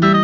Bye.